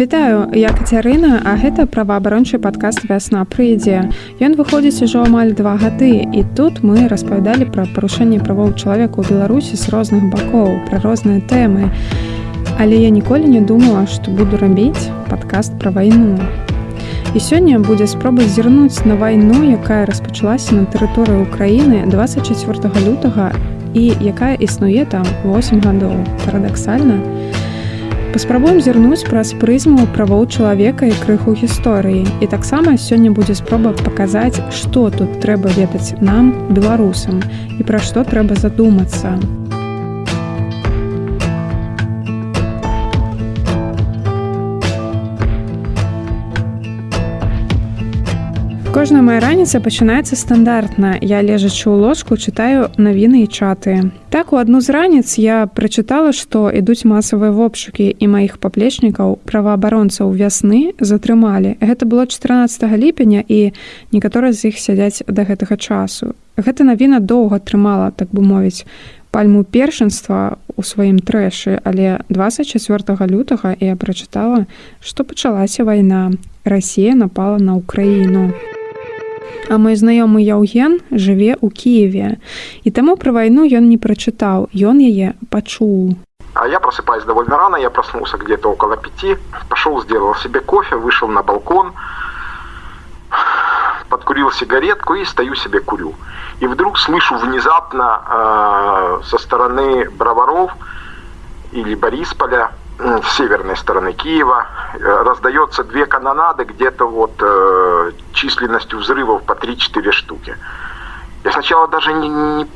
Вітаю, я Кацярына, а гэта праваабарончы падкаст вясна прыйдзе. Ён выходзіць ужо амаль два гады і тут мы распавядалі пра парушэнне правоў чалавека ў Беларусі з розных бакоў, пра розныя тэмы. Але я ніколі не думала, што буду рабіць падкаст пра вайну. І сёння будзе спроба зірнуць на вайну, якая распачалася на тэрыторыі ўкраіны 24 лютага і якая існуе там 8 гадоў. Парадаксальна, паспрабуем зірнуць праз прызму правоў чалавека і крыху гісторыі і таксама сёння будзе спроба паказаць што тут трэба ведаць нам беларусам і пра што трэба задумацца Кожная моя раніца пачынаецца стандартна. Я лежачы ў ложку чытаю навіны і чаты. Так у адну з раніц я прачытала, што ідуць масавыя вопшукі і маіх паплечнікаў праваабаронцаў вясны затрымалі. Гэта было 14 ліпеня і некаторыя з іх сядзяць да гэтага часу. Гэта навіна доўга трымала, так бы мовіць, пальму першынства у сваім трэшы, але 24 лютага я прачытала, што пачалася вайна. Расія напала на ўкраіну. А мой знаёмы Яўген жыве ў Киеве. І таму пра вайну ён не прачытаў, ён яе пачуў. А я просыпаюсь довольно рано, я проснулся где-то около пяти, пошел, сделал себе кофе, вышел на балкон, подкурил сигаретку и стою себе курю. И вдруг слышу внезапно э, со стороны Броваров или Борисполя с северной стороны Киева э, раздается две канонады где-то вот э, численностью взрывов по 3-4 штуки. Я сначала даже не, не,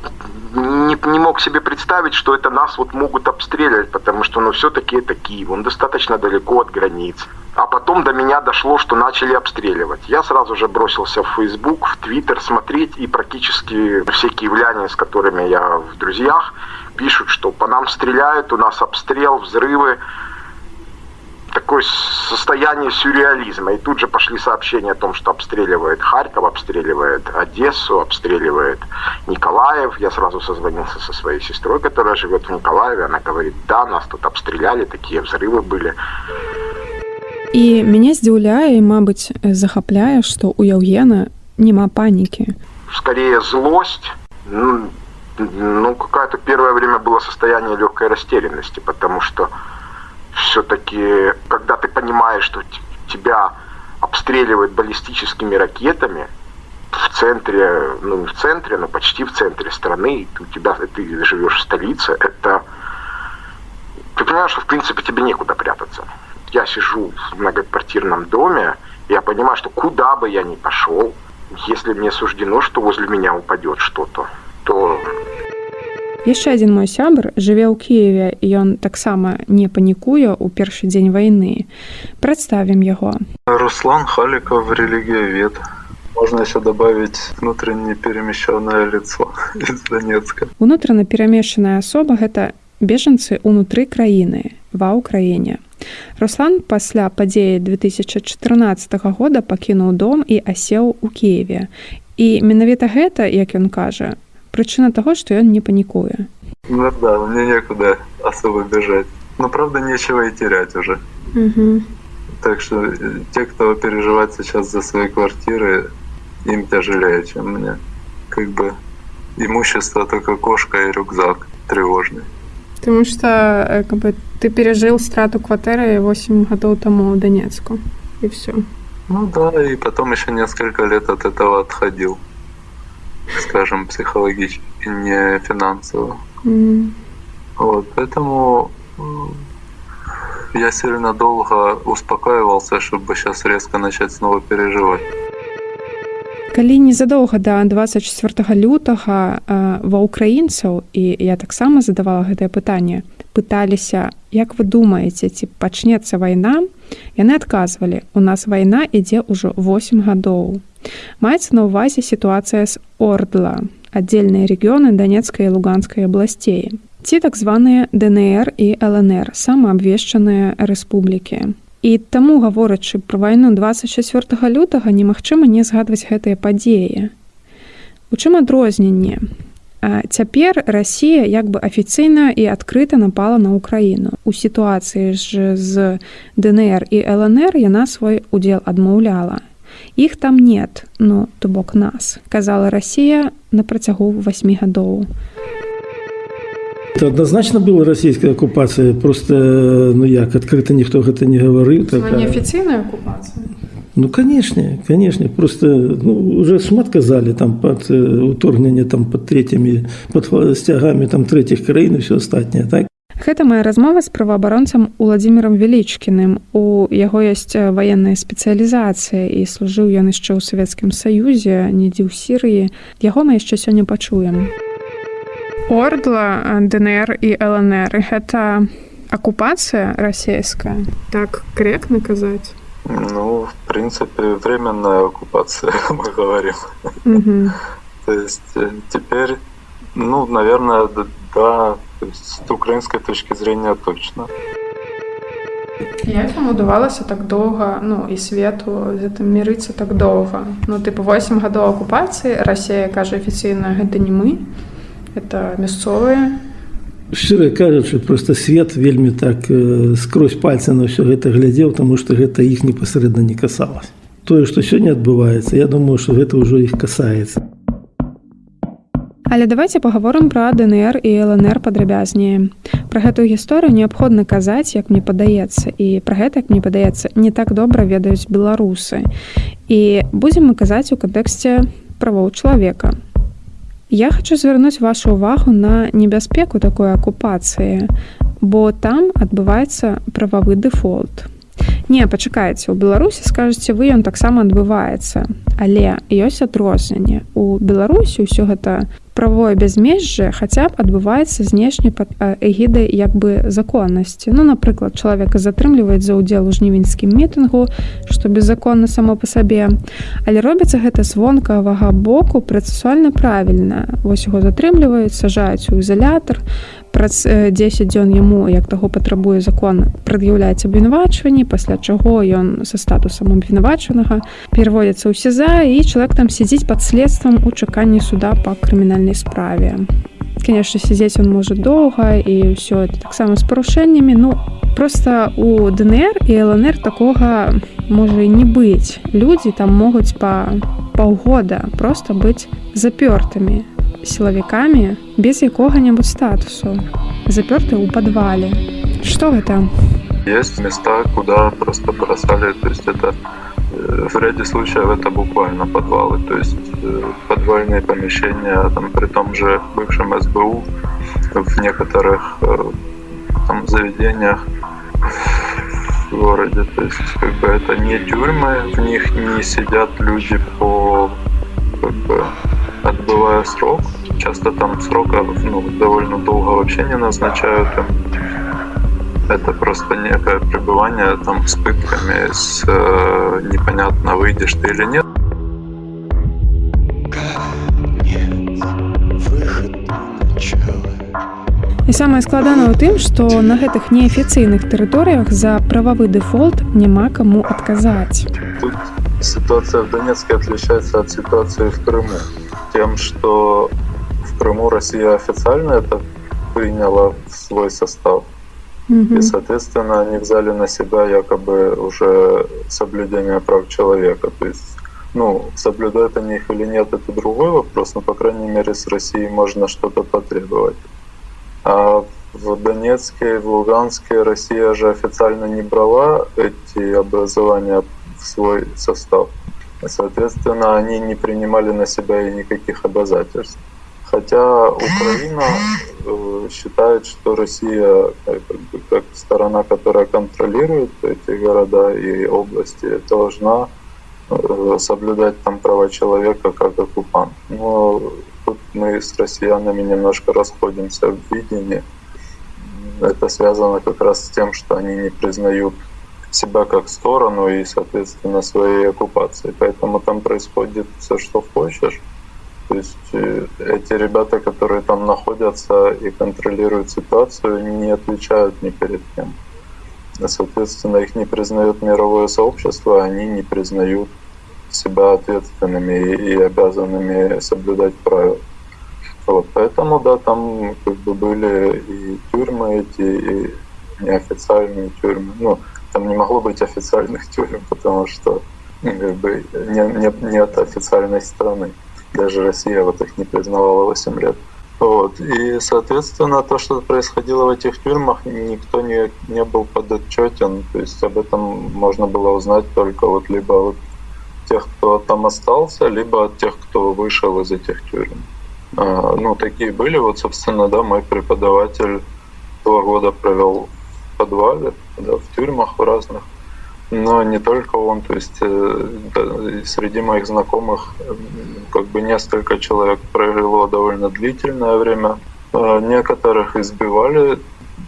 не, не мог себе представить, что это нас вот могут обстреливать, потому что ну все-таки это Киев, он достаточно далеко от границ. А потом до меня дошло, что начали обстреливать. Я сразу же бросился в Facebook, в Twitter смотреть, и практически все киевляне, с которыми я в друзьях, пишут, что по нам стреляют, у нас обстрел, взрывы Такое состояние сюрреализма. И тут же пошли сообщения о том, что обстреливает Харьков, обстреливает Одессу, обстреливает Николаев. Я сразу созвонился со своей сестрой, которая живет в Николаеве. Она говорит, да, нас тут обстреляли, такие взрывы были. І мяне здзіўляе, мабыць, захапляе, што ў Яўгена няма панікі. Скорее злость, ну, ну, какое-то первое время было состояние легкой растерянности, потому что все-таки, когда ты понимаешь, что тебя обстреливают баллистическими ракетами в центре, ну не в центре, но почти в центре страны, и у тебя ты живешь в столице, это ты понимаешь, что в принципе тебе некуда прятаться. Я сижу в многоквартирном доме, я понимаю, что куда бы я ни пошел, если мне суждено, что возле меня упадет что-то, то яшчэ адзін мой сябр жыве ў кіеве ён таксама не панікуе ў першы дзень вайны. Прадставім яго. Руслан халіков релігіявед можно еще добавить внутренне перемещенное лицо из донецка. Унутрана перамешаная асоба гэта бежанцы унутры краіны ва ўкраіне руслан пасля падзеі 2014 года пакінуў дом і асеў у киеве. І менавіта гэта як ён кажа причина того, что он не паникуя. Ну да, мне некуда особо бежать. Но правда нечего и терять уже. Угу. Так что э, те, кто переживает сейчас за свои квартиры, им тяжелее, чем мне. Как бы имущество только кошка и рюкзак тревожный. Потому что э, как бы, ты пережил страту квартиры 8 годов тому в Донецку. И все. Ну да, и потом еще несколько лет от этого отходил скажем, психологически, не финансово. Mm. Вот, поэтому я сильно долго успокаивался, чтобы сейчас резко начать снова переживать. Калі незадоўга да 24 лютага ва ўкраінцаў і я таксама задавала гэтае пытанне пыталіся як вы думаеце ці пачнецца вайна яны адказвалі у нас вайна ідзе ўжо 8 гадоў Маецца на ўвазе сітуацыя з Ордла, аддзельныя рэгіёны данецкай луганскай абласцей. Ці так званыя ДНР і ЛНР, самаабвешчаныя рэспублікі. І таму, гаворачы пра вайну 24 лютага немагчыма не згадваць гэтыя падзеі. У чым адрозненне? цяпер Расія як бы афіцыйна і адкрыта напала на ўкраіну у сітуацыі ж з ДНР і ЛНР яна свой удзел адмаўляла іх там нет ну то бок нас казала Расія на працягу 8 гадоў Это однозначно была расійская акупацыя просто ну як адкрыта ніхто гэта не гаварыў такая... неафіцыйная акупацыя Ну канешне канешне просто ну, уже шмат казалі там под уторгненне там под третьими под сцягамі там третьих краін і все астатняе так? Гэта моя размова з праваабаронцам уладзімірам велічкіным у яго ёсць ваенная спецыялізацыя і служыў ён яшчэ ў савецкім саюзе недзе ў сірыі. Яго мы яшчэ сёння пачуем. Ордла днр і лнр гэта акупацыя расійская? Так корректно казаць ну в принципе временная оккупация мы говорим то есть э, теперь ну наверное да То есть с украинской точки зрения точно. Як вам удавалася так доўга ну і свету з гэтым мірыцца так доўга ну тыпу 8 гадоў акупацыі Расія кажа афіцыйна гэта не мы это мясцовыя шчыра кажучы просто свет вельмі так э, скрозь пальцы на ўсё гэта глядзеў таму што гэта іх непасрэдна не касалось тое што сёння адбываецца я думаю што гэта ўжо іх касаецца Але давайте паговорым пра ДНР і ЛНР падрабязнее. Пра гэтую гісторыю неабходна казаць, як мне падаецца і пра гэта, як мне падаецца, не так добра ведаюць беларусы. І будзем мы казаць у кантэксце правоў чалавека. Я хочу звярнуць вашу ўвагу на небяспеку такой акупацыі, бо там адбываецца прававы дэфолт. Не пачакайце у беларусі скажаце вы ён таксама адбываецца але ёсць адрозненне. У беларусі ўсё гэта правое бязмежжа хаця б адбываецца знешне пад эгідай як бы законнасці. Ну напрыклад чалавека затрымліваюць за ўдзел у жнівеньскім мітынгу што беззаконна само па сабе. Але робіцца гэта звонкавага боку працэсуальна правільна. Вось яго затрымліваюць сажаюць у ізалятар праз 10 дзён яму як таго патрабуе закон прад'яўляецца абвінавачванні пасля чаго ён са статусам абвінавачанага пераводзіцца ў сеза і чалавек там сядзіць пад следствам у чаканні суда па крымінальнай справе конечно сядзець он можа доўга і ўсё это таксама з парушэннямі ну просто у днр і лнр такога можа і не быць людзі там могуць па паўгода просто быць запёртымі сілавікамі без якога-небудзь статусу запёрты ў падвале что гэта есть места куда просто бросали то есть это э, в ряде случаев это буквально подвалы то есть э, подвальные помещения там при том же бывшем сбу в некоторых э, там заведениях в городе то есть как бы это не тюрьмы в них не сидят люди по как бы отбывая срок. Часто там срока ну, довольно долго вообще не назначают. Это просто некое пребывание там с пытками, с э, непонятно выйдешь ты или нет. І самае складана ў тым, што на гэтых неафіцыйных тэрыторыях за прававы дэфолт няма каму адказаць. Тут ситуация в Донецке отличается от ситуации в Крыму тем, что в Крыму Россия официально это приняла в свой состав. Mm-hmm. И, соответственно, они взяли на себя якобы уже соблюдение прав человека. То есть, ну, соблюдают они их или нет, это другой вопрос, но, по крайней мере, с Россией можно что-то потребовать. А в Донецке в Луганске Россия же официально не брала эти образования в свой состав. Соответственно, они не принимали на себя и никаких обязательств. Хотя Украина э, считает, что Россия э, как, бы, как сторона, которая контролирует эти города и области, должна э, соблюдать там права человека как оккупант. Но тут мы с россиянами немножко расходимся в видении. Это связано как раз с тем, что они не признают себя как сторону и, соответственно, своей оккупации. Поэтому там происходит все, что хочешь. То есть э, эти ребята, которые там находятся и контролируют ситуацию, не отвечают ни перед кем. Соответственно, их не признает мировое сообщество, они не признают себя ответственными и обязанными соблюдать правила. Вот, поэтому, да, там как бы были и тюрьмы эти, и неофициальные тюрьмы. Ну, там не могло быть официальных тюрем, потому что ну, как бы не, не, нет официальной страны. Даже Россия вот их не признавала 8 лет. Вот. И, соответственно, то, что происходило в этих тюрьмах, никто не, не был подотчетен. То есть об этом можно было узнать только вот либо от тех, кто там остался, либо от тех, кто вышел из этих тюрем. А, ну, такие были. Вот, собственно, да, мой преподаватель два года провел подвале, да, в тюрьмах в разных. Но не только он, то есть э, да, среди моих знакомых как бы несколько человек прожило довольно длительное время. А некоторых избивали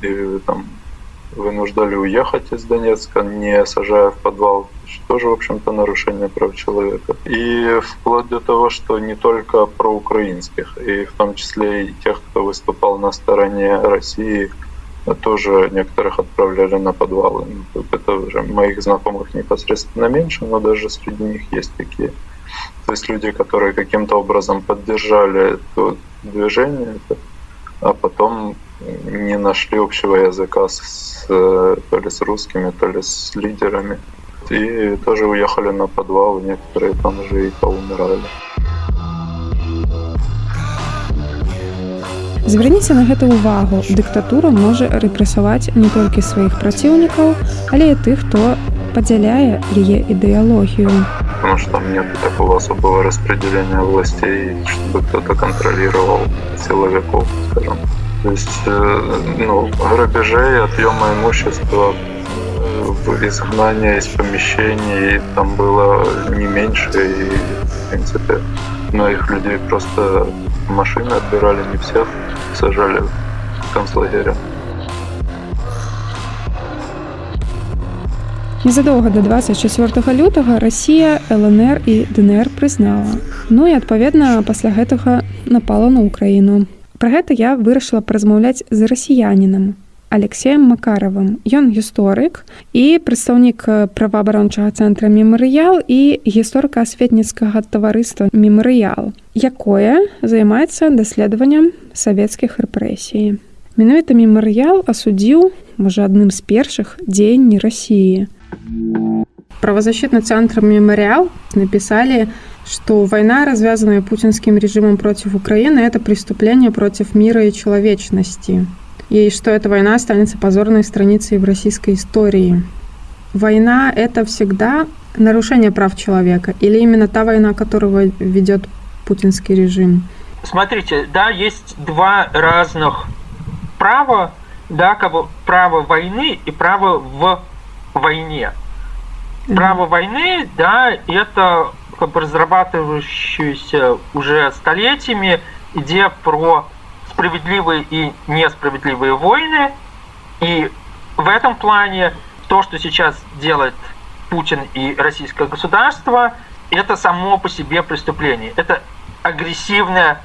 и там вынуждали уехать из Донецка, не сажая в подвал, что тоже, в общем-то, нарушение прав человека. И вплоть до того, что не только про украинских, и в том числе и тех, кто выступал на стороне России, тоже некоторых отправляли на подвалы. Это уже моих знакомых непосредственно меньше, но даже среди них есть такие. То есть люди, которые каким-то образом поддержали это движение, а потом не нашли общего языка с, то ли с русскими, то ли с лидерами. И тоже уехали на подвал, некоторые там уже и поумирали. Звярніце на гэта ўвагу. Дыктатура можа рэпрэсаваць не толькі сваіх праціўнікаў, але і тых, хто падзяляе яе ідэалогію. Потому что там нет такого особого распределения властей, чтобы кто-то контролировал силовиков, скажем. То есть, э, ну, грабежей, отъема имущества, э, изгнания из помещений там было не меньше, и, в принципе, многих людей просто машины отбирали не всех сажали в концлагеря. Незадоўга да 24 лютага Расія, ЛНР і ДНР прызнала. Ну і адпаведна пасля гэтага напала на ўкраіну. Пра гэта я вырашыла паразмаўляць з расіянінам. Алексеем Макаравым. Ён гісторык і прадстаўнік праваабарончага цэнтра мемарыял і гісторыка-асветніцкага таварыства мемарыял, якое займаецца даследаваннем савецкіх рэпрэсій. Менавіта мемарыял асудзіў, можа адным з першых дзеянні рассіі. Правозащитны центр мемориал написали, что война, развязанная путинским режимом против Украины, это преступление против мира и человечности и что эта война останется позорной страницей в российской истории. Война — это всегда нарушение прав человека или именно та война, которую ведет путинский режим? Смотрите, да, есть два разных права, да, как бы право войны и право в войне. Право войны, да, это как бы разрабатывающаяся уже столетиями идея про справедливые и несправедливые войны. И в этом плане то, что сейчас делает Путин и российское государство, это само по себе преступление. Это агрессивная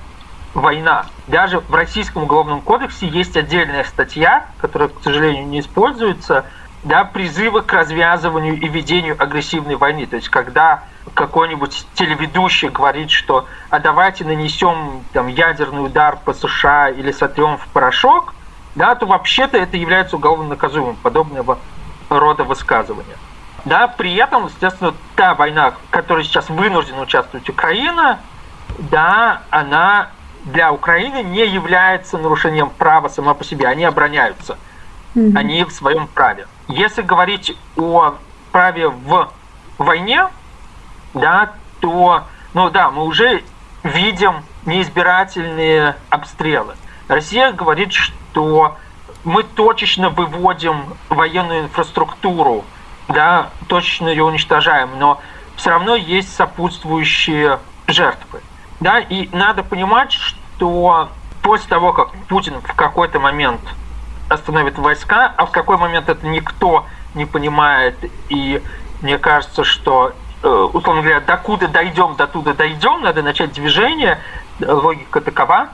война. Даже в Российском уголовном кодексе есть отдельная статья, которая, к сожалению, не используется, да, призывы к развязыванию и ведению агрессивной войны. То есть, когда какой-нибудь телеведущий говорит, что а давайте нанесем там, ядерный удар по США или сотрем в порошок, да, то вообще-то это является уголовно наказуемым, подобного рода высказывания. Да, при этом, естественно, та война, в которой сейчас вынуждена участвовать Украина, да, она для Украины не является нарушением права сама по себе. Они обороняются. Mm-hmm. Они в своем праве. Если говорить о праве в войне, да, то, ну да, мы уже видим неизбирательные обстрелы. Россия говорит, что мы точечно выводим военную инфраструктуру, да, точечно ее уничтожаем, но все равно есть сопутствующие жертвы. Да, и надо понимать, что после того, как Путин в какой-то момент остановит войска, а в какой момент это никто не понимает, и мне кажется, что условно говоря, докуда дойдем, до туда дойдем, надо начать движение, логика такова,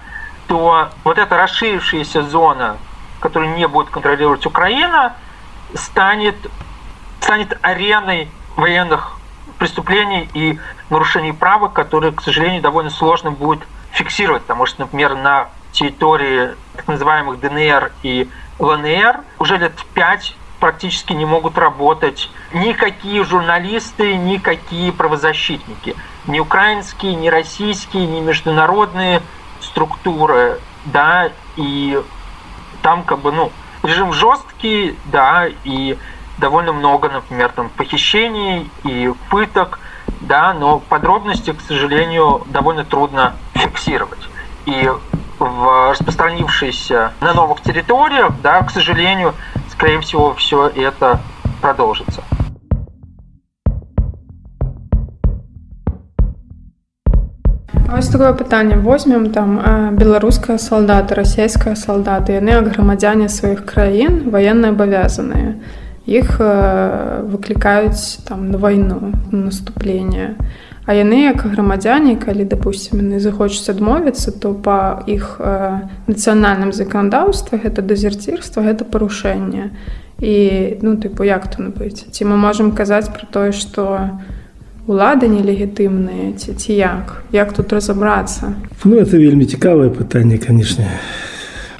то вот эта расширившаяся зона, которую не будет контролировать Украина, станет, станет ареной военных преступлений и нарушений права, которые, к сожалению, довольно сложно будет фиксировать, потому что, например, на территории так называемых ДНР и ЛНР уже лет пять практически не могут работать никакие журналисты, никакие правозащитники. Ни украинские, ни российские, ни международные структуры, да, и там как бы, ну, режим жесткий, да, и довольно много, например, там похищений и пыток, да, но подробности, к сожалению, довольно трудно фиксировать. И в распространившейся на новых территориях, да, к сожалению, скорее всего, все это продолжится. Ось такое пытанне возьмем там беларуская салдаты расійская салдаты яны як грамадзяне сваіх краін военные абавязаныя іх выклікаюць там на вайну наступление а яны як грамадзяне калі допустим яны захочуць адмовіцца то па іх нацыянальным заканадаўстве гэта дезерцірства гэта парушэнне. І ну тыпу як то набыць? Ці мы можемм казаць про тое что улады нелегітымныя ці ці як? Як тут разабрацца? Ну это вельмі цікавае пытанне канешне.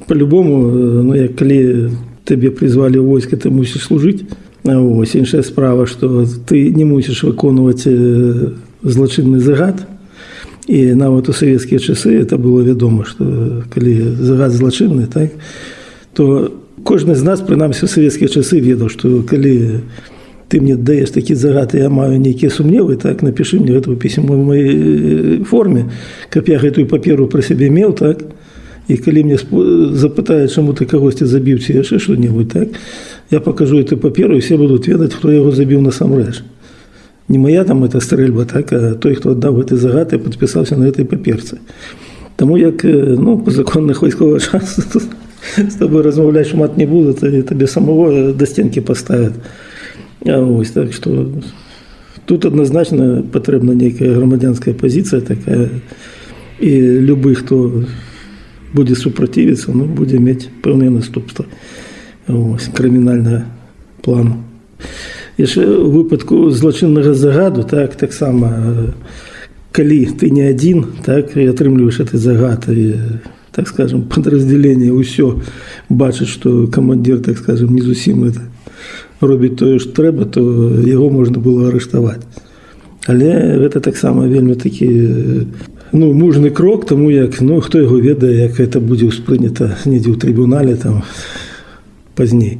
По-любому ну як калі табе призвалі войска ты мусіш служыць. Ось іншая справа что ты не мусіш выконваць злачынны загад і нават у савецкія часы это было вядома что калі загад злачынны так то кожны з нас прынамсі у савецкія часы ведаў что калі ты мне даеш такі загад я маю нейкія сумневы так напиши мне гэтую пісьму в моей форме каб я гэтую паперу про сябе меў так і калі мне запытаюць чаму ты кагосьці забіў ці яшчэ что-нибудь так я покажу эту паперу все будут ведаць хто яго забіў насамрэч не моя там эта стрэльба так а той хто аддаў гэты загад і подпісаўся на этой паперцы Таму як ну по законных вайсковых час с тобой размаўляць шмат не буду табе самого да стенкі поставят ось так что тут адназначна патрэбна нейкая грамадзянская пазіцыя такая і любы хто будзе супрацівіцца ну будзе мець пэўныя наступства крымінальная плану яшчэ выпадку злачыннага загаду так таксама калі ты не адзін так і атрымліваеш этой загады так скажем подраздзяленне ўсё бачыць што камандзір так скажем не зусім это робіць тое ж трэба то яго можна было арыштаваць але гэта таксама вельмі такі ну мужны крок таму як ну хто яго ведае як это будзе ўспрынята недзе ў трыбунале там пазней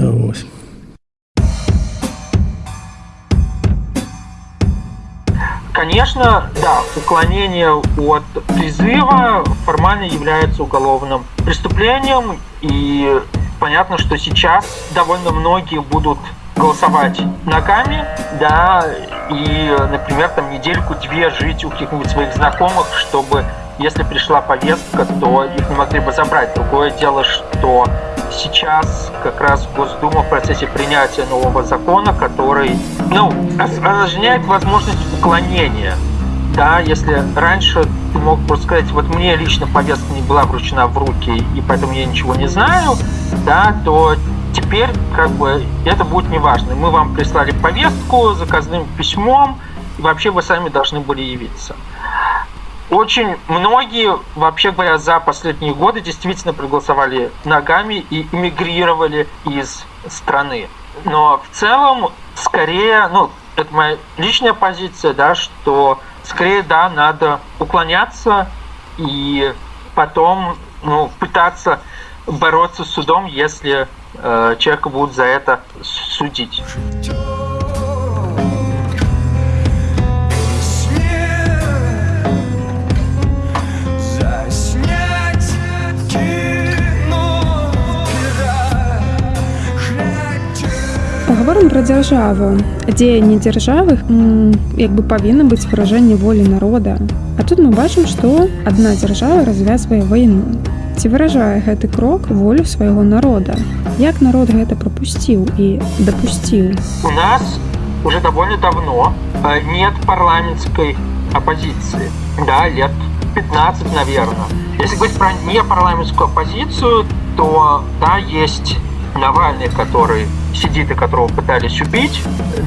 ось Конечно, да, уклонение от призыва формально является уголовным преступлением, и понятно, что сейчас довольно многие будут голосовать ногами, да, и, например, там недельку-две жить у каких-нибудь своих знакомых, чтобы, если пришла повестка, то их не могли бы забрать. Другое дело, что сейчас как раз Госдума в процессе принятия нового закона, который, ну, осложняет возможность уклонения да, если раньше ты мог просто сказать, вот мне лично повестка не была вручена в руки, и поэтому я ничего не знаю, да, то теперь как бы это будет неважно. Мы вам прислали повестку заказным письмом, и вообще вы сами должны были явиться. Очень многие, вообще говоря, за последние годы действительно проголосовали ногами и эмигрировали из страны. Но в целом, скорее, ну, это моя личная позиция, да, что скорее, да, надо уклоняться и потом ну, пытаться бороться с судом, если э, человека будут за это судить. Пра дзяржаву. Дзеянні дзяржавы як бы павінна быць выражэнне волі народа. А тут мы бачым, што адна дзяржава развязвае вайну. Ці выражае гэты крок волю свайго народа. Як народ гэта прапусціў і дапусціў. У нас уже довольно давно э, нет парламентской оппозиции. Да, лет 15, наверное. Если говорить про непарламентскую оппозицию, то да, есть Навальный, который сидит и которого пытались убить,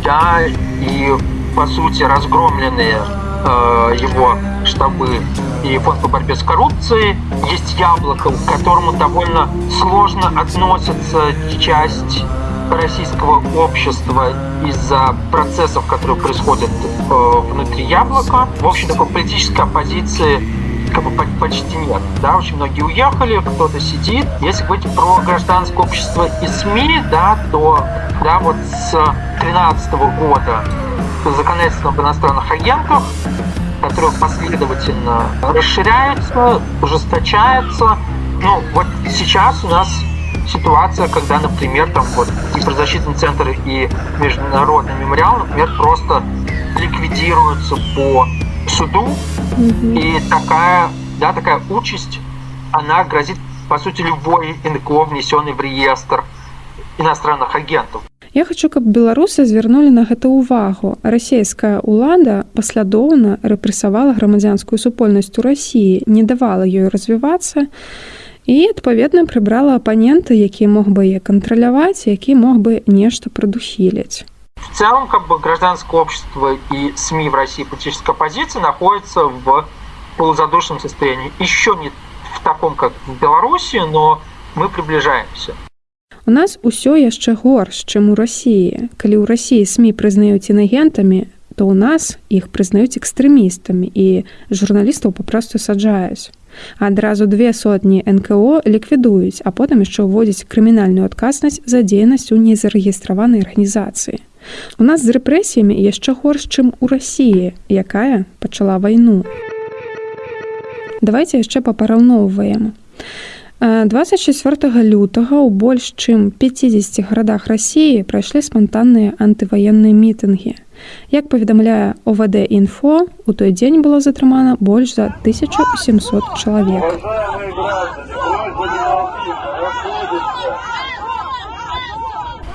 да, и по сути разгромленные э, его штабы и фонд по борьбе с коррупцией. Есть яблоко, к которому довольно сложно относится часть российского общества из-за процессов, которые происходят э, внутри яблока. В общем, такой политической оппозиции как бы почти нет. Да, очень многие уехали, кто-то сидит. Если говорить про гражданское общество и СМИ, да, то да, вот с 2013 года законодательство об иностранных агентах, которое последовательно расширяется, ужесточается. Ну, вот сейчас у нас ситуация, когда, например, там вот киберзащитный центр и международный мемориал, например, просто ликвидируются по суду, mm-hmm. и такая, да, такая участь, она грозит, по сути, любой НКО, внесенный в реестр иностранных агентов. Я хочу, каб беларусы звярнулі на гэта ўвагу. Расійская ўлада паслядоўна рэпрэсавала грамадзянскую супольнасць у рассіі, не давала ёй развівацца і адпаведна прыбрала апанента, які мог бы яе кантраляваць, які мог бы нешта прадухіліць. В целом, как бы гражданское общество и СМИ в России политическая оппозиция находятся в полузадушном состоянии. Еще не в таком, как в Беларуси, но мы приближаемся. У нас усё яшчэ горш, чым у рассіі. Калі ў рассіі СМі прызнаюць інагентамі, то ў нас іх прызнаюць экстрэмістамі і журналістаў папросту саджаюць. Адразу две сотні НКО ліквідуюць, а потым яшчэ ўводзяць крымінальную адказнасць за дзейнасць у незарэгістраванай арганізацыі. У нас з рэпрэсіямі яшчэ горш, чым у рассіі, якая пачала вайну. Давайте яшчэ папараўноўваем. 24 лютага ў больш чым 50 гарадах рассіі прайшлі спантанныя антываенныя мітынгі. Як паведамляе ОВД інфо, у той дзень было затрымана больш за 1700 чалавек.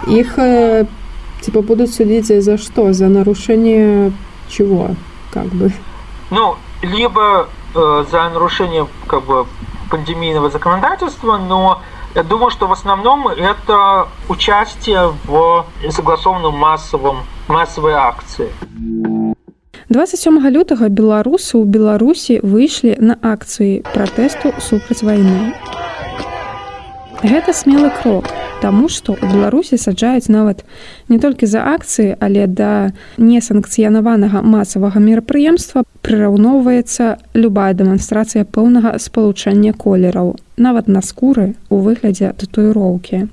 Іх типа будут судить за что? За нарушение чего? Как бы? Ну, либо э, за нарушение как бы пандемийного законодательства, но я думаю, что в основном это участие в согласованном массовом массовой акции. 27 лютага беларусы ў беларусі выйшлі на акцыі пратэсту супраць вайны Гэта смелы крок Таму што ў Беларусі саджаюць нават не толькі за акцыі, але да несанкцыянаванага масавага мерапрыемства прыраўноўваецца любая дэманстрацыя пэўнага спалучэння колераў, нават на скуры у выглядзе татуіроўкі.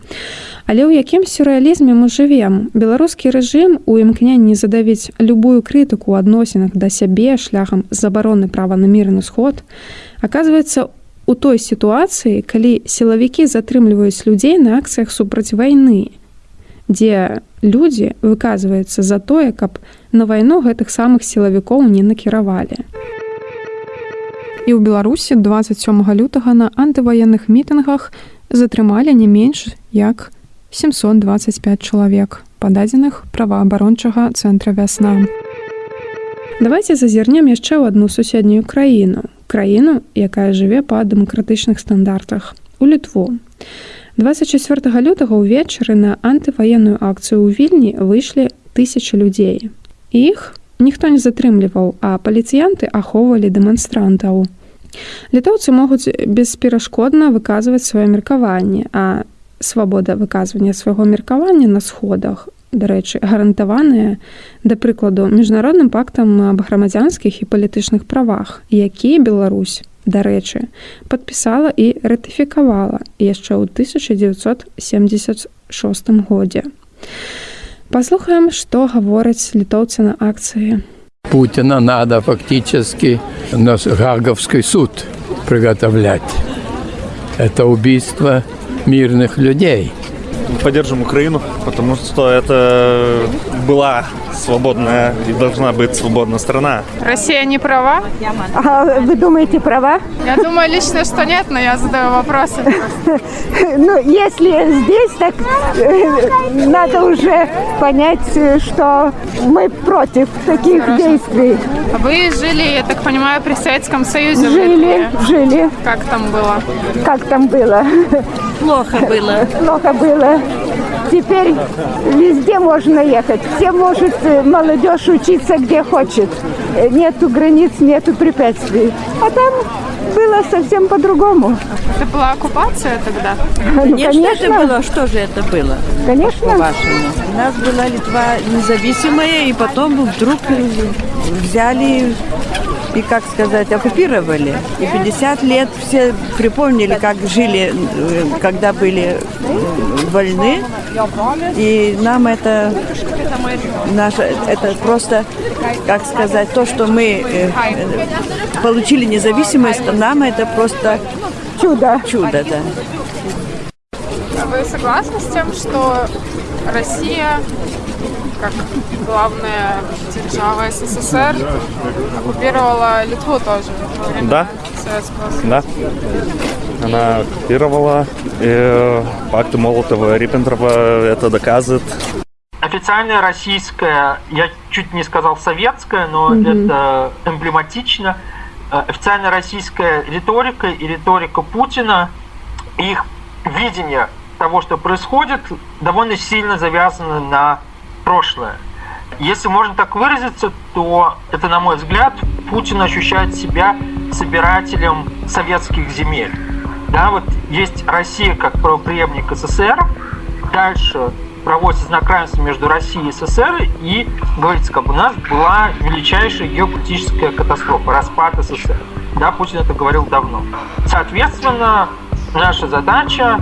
Але ў якім сюррэалізме мы жывем, беларускі рэжым у імкненні задавіць любую крытыку ў адносінах да сябе шляхам забароны права на мірны сход, аказваецца у той сітуацыі, калі сілавікі затрымліваюць людзей на акцыях супраць вайны, дзе людзі выказваюцца за тое, каб на вайну гэтых самых сілавікоў не накіравалі. І ў Беларусі 27 лютага на антываенных мітынгах затрымалі не менш як 725 чалавек, пададзеных праваабарончага цэнтра вясна. Давайте зазірнем яшчэ ў адну суседнюю краіну, краіну, якая жыве па дэмакратычных стандартах у літву. 24 лютага ўвечары на антываенную акцыю ў вільні выйшлі тысячи людзей. Іх ніхто не затрымліваў, а паліцыянты ахоўвалі дэманстрантаў. Літоўцы могуць бесперашкодна выказваць сваё меркаванне, а свабода выказвання свайго меркавання на сходах дарэчы гарантаваныя да прыкладу міжнародным пактам аб грамадзянскіх і палітычных правах які Беларусь дарэчы падпісала і ратыфікавала яшчэ ў 1976 годзе паслухаем што гавораць літоўцы на акцыі Путина надо фактически на Гаговский суд приготовлять. Это убийство мирных людей – поддержим Украину, потому что это была свободная и должна быть свободная страна. Россия не права? А вы думаете, права? Я думаю лично, что нет, но я задаю вопросы. Ну, если здесь, так э, надо уже понять, что мы против таких действий. Вы жили, я так понимаю, при Советском Союзе? Жили, жили. Как там было? Как там было? Плохо было. Плохо было. Теперь везде можно ехать. Все может э, молодежь учиться где хочет. Э, Нету границ, нету препятствий. А там было совсем по-другому. Это была оккупация тогда? Ну, Конечно, конечно, это было. Что же это было? конечно. По-вашему. У нас была Литва независимая, и потом вдруг взяли и, как сказать, оккупировали. И 50 лет все припомнили, как жили, э, когда были э, вольны. И нам это, наше, это просто, как сказать, то, что мы э, э, получили независимость, нам это просто Чудо. чудо, да. А вы согласны с тем, что Россия, как главная держава СССР, оккупировала Литву тоже Да. Советского Союза? Да. Она оккупировала, и пакты Молотова-Риббентропа это доказывает. Официальная российская, я чуть не сказал советская, но это эмблематично. Э, Официальная российская риторика и риторика Путина, их видение того, что происходит, довольно сильно завязано на прошлое. Если можно так выразиться, то это, на мой взгляд, Путин ощущает себя собирателем советских земель. Да, вот есть Россия как правопреемник СССР, дальше проводится знак равенства между Россией и СССР, и говорится, как у нас была величайшая геополитическая катастрофа, распад СССР. Да, Путин это говорил давно. Соответственно, наша задача,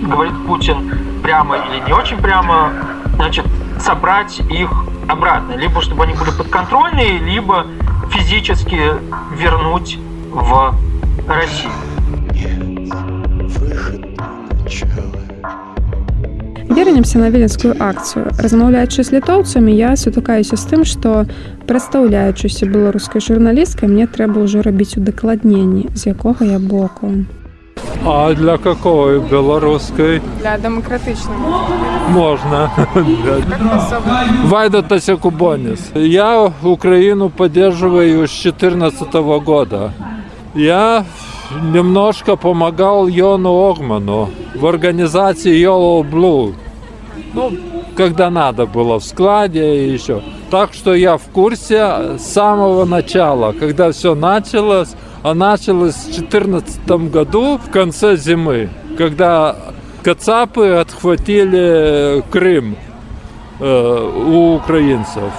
говорит Путин прямо или не очень прямо, значит, собрать их обратно. Либо чтобы они были подконтрольные, либо физически вернуть в Россию. Вернемся на віленскую акцыю. Размаўляючы з літоўцамі, я сутыкаюся з тым, што прадстаўляючыся беларускай журналісткай, мне трэба ўжо рабіць удакладненні, з якога я боку. А для какой белорусской Для демократичного. можно? Вайда Тасякубонис. Я Украину поддерживаю с 2014 года. Я немножко помогал Йону Огману в организации Yellow Blue. Ну, когда надо было, в складе и еще. Так что я в курсе с самого начала, когда все началось. А началось в 2014 году, в конце зимы, когда кацапы отхватили Крым э, у украинцев.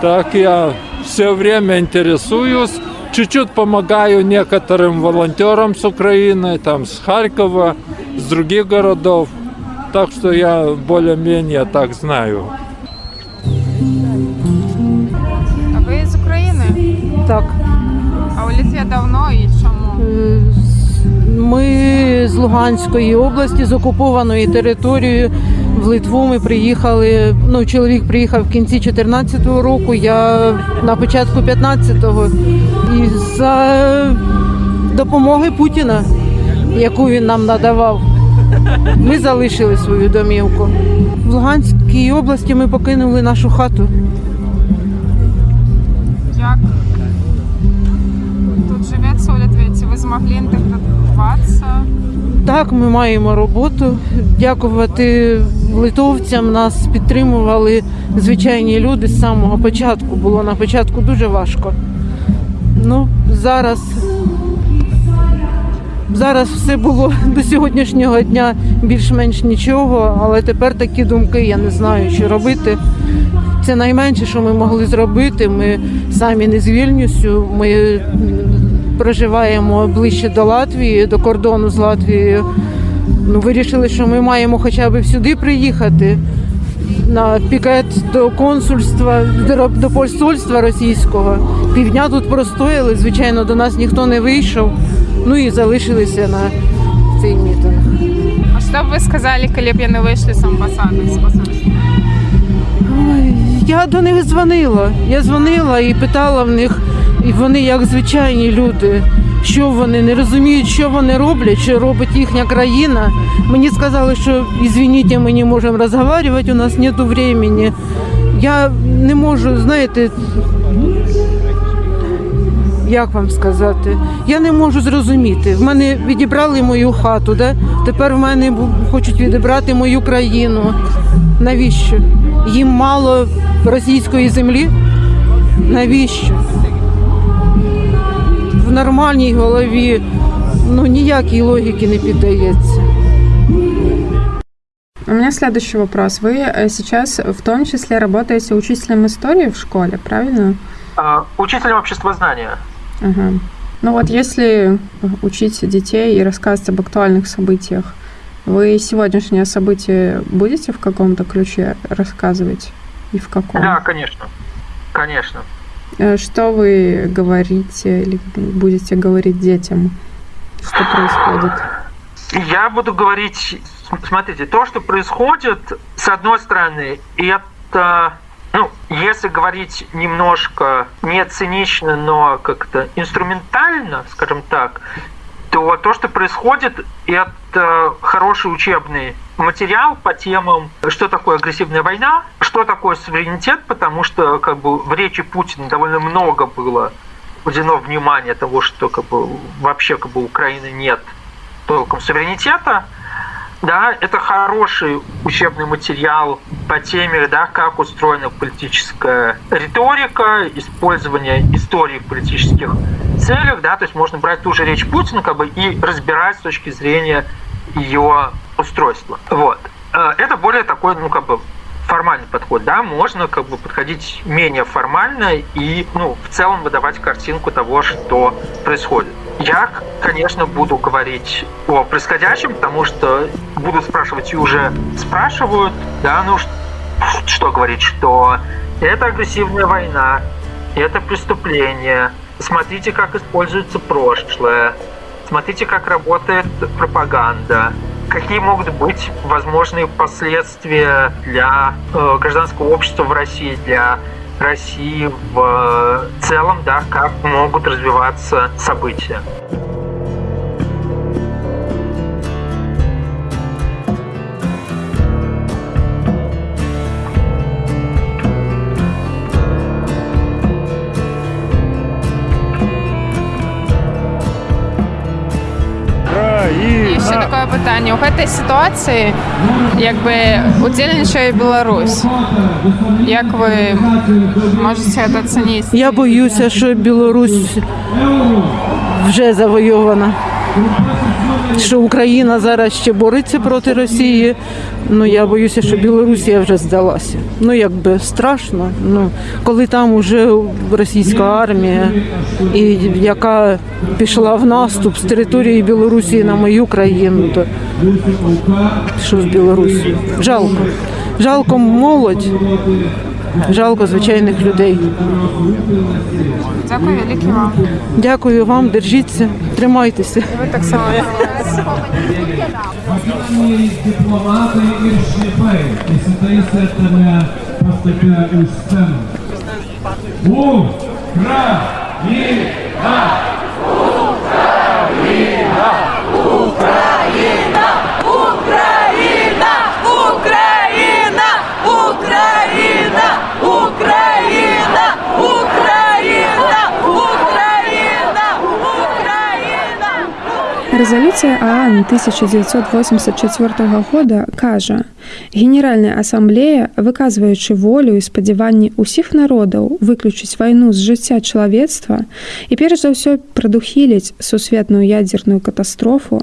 Так я все время интересуюсь, чуть-чуть помогаю некоторым волонтерам с Украины, там с Харькова, с других городов. Так что я более-менее так знаю. А ви з України? Так, У давно і чому? е, ми з Луганської області, з окупованої території в Литву ми приїхали. Ну, чоловік приїхав в кінці 2014 року, я на початку 15-го. І за допомоги Путіна, яку він нам надавав, ми залишили свою домівку. В Луганській області ми покинули нашу хату. Як Змогли інтегруватися? Так, ми маємо роботу. Дякувати литовцям. Нас підтримували звичайні люди з самого початку. Було на початку дуже важко. Ну, зараз, зараз все було до сьогоднішнього дня більш-менш нічого, але тепер такі думки, я не знаю, що робити. Це найменше, що ми могли зробити. Ми самі не з Вільнюсю. Ми проживаємо ближче до Латвії, до кордону з Латвією. Ну, вирішили, що ми маємо хоча б сюди приїхати на пікет до консульства, до, посольства російського. Півдня тут простояли, звичайно, до нас ніхто не вийшов. Ну і залишилися на цей мітинг. А що б ви сказали, коли б я не вийшли з амбасади, з посольства? Я до них дзвонила. Я дзвонила і питала в них, і вони, як звичайні люди, що вони не розуміють, що вони роблять, що робить їхня країна. Мені сказали, що ізвініть, ми не можемо розмовляти, у нас немає времени. Я не можу, знаєте. як вам сказати, я не можу зрозуміти. В мене відібрали мою хату, да? тепер в мене хочуть відібрати мою країну. Навіщо? Їм мало російської землі? Навіщо? В нормальній голові ну ніякої логіки не піддається. У меня следующий вопрос. Вы э, сейчас в том числе работаете учителем истории в школе, правильно? А, Учителем обществознания. Ага. Ну вот если учить детей и рассказывать об актуальных событиях, вы сегодняшнее событие будете в каком-то ключе рассказывать? И в каком? Да, конечно. Конечно. Э, Что вы говорите или будете говорить детям? Что происходит? Я буду говорить, смотрите, то, что происходит, с одной стороны, это, ну, если говорить немножко не цинично, но как-то инструментально, скажем так, то то, что происходит, это хороший учебный материал по темам, что такое агрессивная война, что такое суверенитет, потому что как бы в речи Путина довольно много было уделено внимания того, что как бы вообще как бы Украины нет толком суверенитета, да, это хороший учебный материал по теме, да, как устроена политическая риторика, использование истории в политических целях, да, то есть можно брать ту же речь Путина, как бы, и разбирать с точки зрения ее устройства. Вот. Э, Это более такой, ну, как бы, формальный подход, да, можно как бы подходить менее формально и, ну, в целом выдавать картинку того, что происходит. Я, конечно, буду говорить о происходящем, потому что буду спрашивать и уже спрашивают, да, ну что говорить, что это агрессивная война, это преступление, смотрите, как используется прошлое, смотрите, как работает пропаганда, какие могут быть возможные последствия для э, гражданского общества в России, для России в э, целом, да, как могут развиваться события. питання. У гэтай сітуацыі як бы удзельнічае Беларусь. Як вы можете это оценить? Я боюся, що Білорусь вже завойована. Що Україна зараз ще бореться проти Росії. Ну я боюся, що Білорусія вже здалася. Ну якби страшно. Ну коли там уже російська армія, і яка пішла в наступ з території Білорусі на мою країну, то що з Білорусі? Жалко. Жалко молодь, жалко звичайних людей. Дякую велике вам. Дякую вам, держіться, тримайтеся. Ви так само. Военные дипломаты и шнипы. И сатаисы это поступя у сцену. Украина! Резолюція ААН 1984 года кажа: Генеральная асамблея, выказваючы волю і спадзяванні ўсіх народаў выключыць вайну з жыцця чалавецтва і перш за ўсё прадухіліць сусветную ядзерную катастрофу,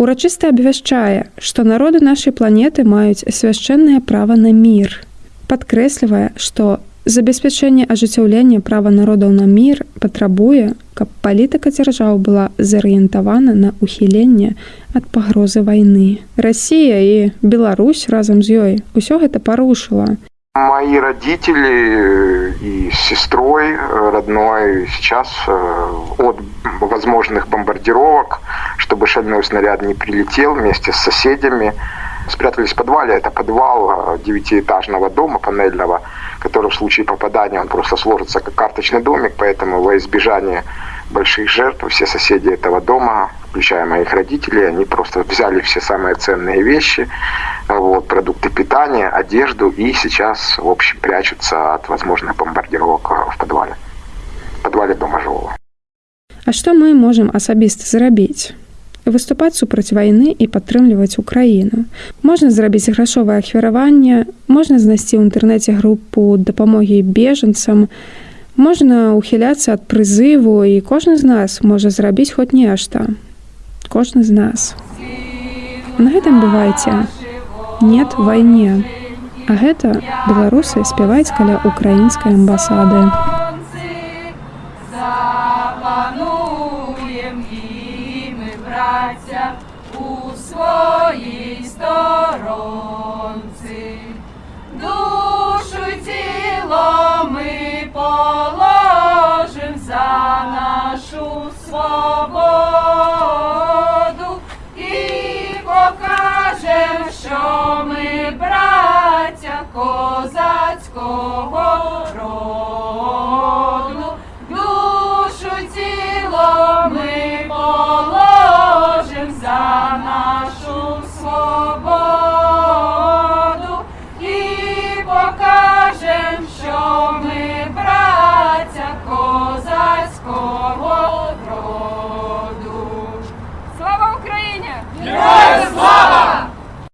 урачыста абвяшчае, што народы нашай планеты маюць свяшчэннае права на мір. Падкрэслівае, што забеспячэнне ажыццяўлення права народаў на мір патрабуе, каб палітыка дзяржаў была зарыентавана на ўхіленне ад пагрозы вайны. Расія і Беларусь разам з ёй усё гэта парушыла. Мои родители и с сестрой э, родной сейчас э, от возможных бомбардировок, чтобы шальной снаряд не прилетел вместе с соседями, спрятались в подвале. Это подвал э, девятиэтажного дома панельного, который в случае попадания он просто сложится как карточный домик, поэтому во избежание больших жертв все соседи этого дома, включая моих родителей, они просто взяли все самые ценные вещи, вот, продукты питания, одежду и сейчас, в общем, прячутся от возможных бомбардировок э, в подвале, в подвале дома жилого. А што мы можам асабіста зрабіць? Выступаць супраць вайны і падтрымліваць украіну. Можна зрабіць грашовае ахвяраванне, можна знайсці ў інтэрнэце групу дапамогі бежанцам, можна ухіляцца ад прызыву і кожны з нас можа зрабіць хоць нешта. Кожны з нас. На гэтым бывайце нет вайне. А гэта беларусы спяваюць каля украінскай амбасады. нашу свободу і покажем, що ми браття козацького роду. Душу тіло ми положим за нашу.